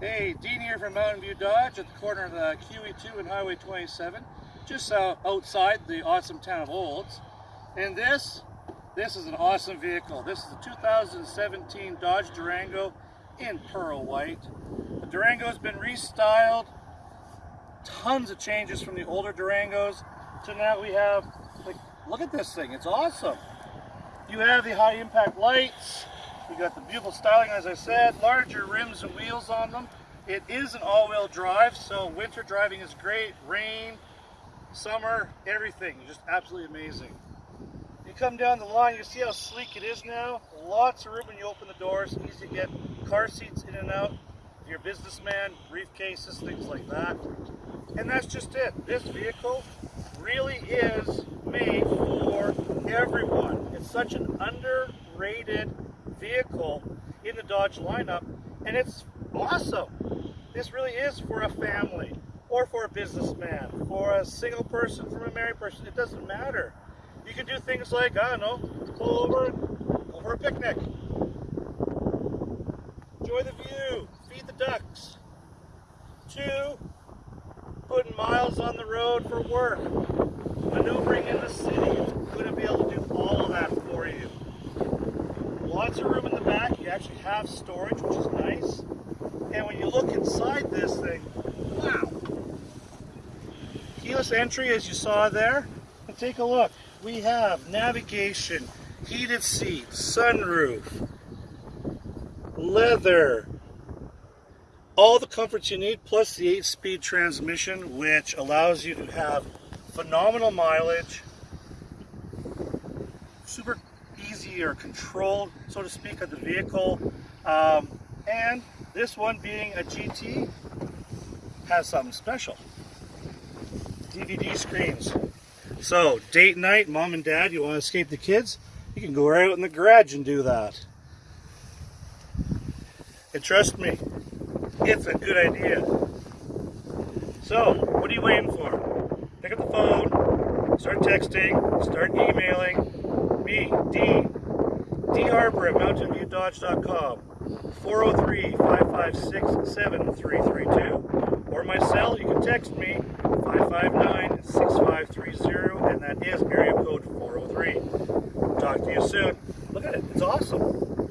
Hey, Dean here from Mountain View Dodge at the corner of the QE2 and Highway 27, just uh, outside the awesome town of Olds. And this, this is an awesome vehicle. This is a 2017 Dodge Durango in pearl white. The Durango has been restyled, tons of changes from the older Durangos to now we have, like, look at this thing, it's awesome. You have the high impact lights, you got the beautiful styling, as I said, larger rims and wheels on them. It is an all-wheel drive, so winter driving is great. Rain, summer, everything. Just absolutely amazing. You come down the line, you see how sleek it is now. Lots of room when you open the doors. Easy to get car seats in and out. If you're a businessman, briefcases, things like that. And that's just it. This vehicle really is made for everyone. It's such an underrated vehicle in the Dodge lineup, and it's awesome. This really is for a family, or for a businessman, for a single person, from a married person. It doesn't matter. You can do things like, I don't know, pull over go for a picnic. Enjoy the view, feed the ducks. Two, putting miles on the road for work, maneuvering in the city. Going to be able to do all of that for you. Lots of room in the back. You actually have storage, which is nice. And when you look inside this thing, wow. Keyless entry, as you saw there. And take a look. We have navigation, heated seats, sunroof, leather, all the comforts you need, plus the 8-speed transmission, which allows you to have phenomenal mileage, super easy or controlled, so to speak, of the vehicle. Um, and this one being a GT has something special. DVD screens. So, date night, mom and dad, you want to escape the kids? You can go right out in the garage and do that. And trust me, it's a good idea. So, what are you waiting for? Pick up the phone, start texting, start emailing me, D, D At mountainviewdodge.com, 403-556-7332, or my cell, you can text me, 559-6530, and that is area code 403. Talk to you soon. Look at it, it's awesome.